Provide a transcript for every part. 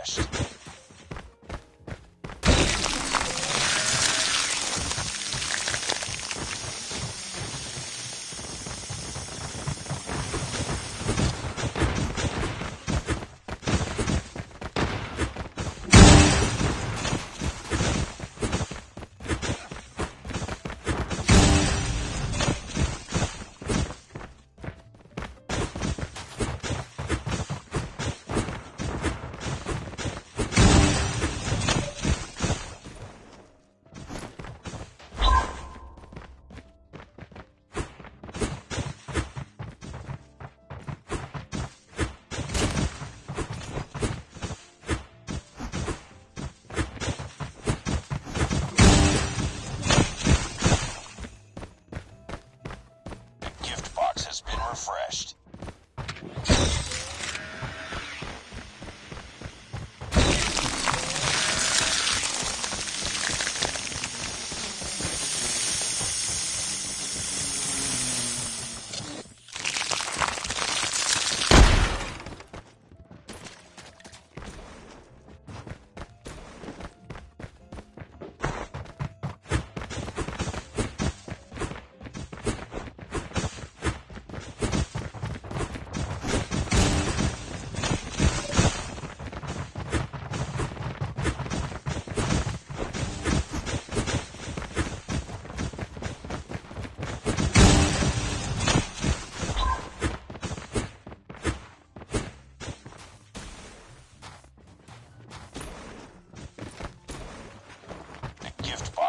crashed.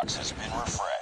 Box has been refreshed.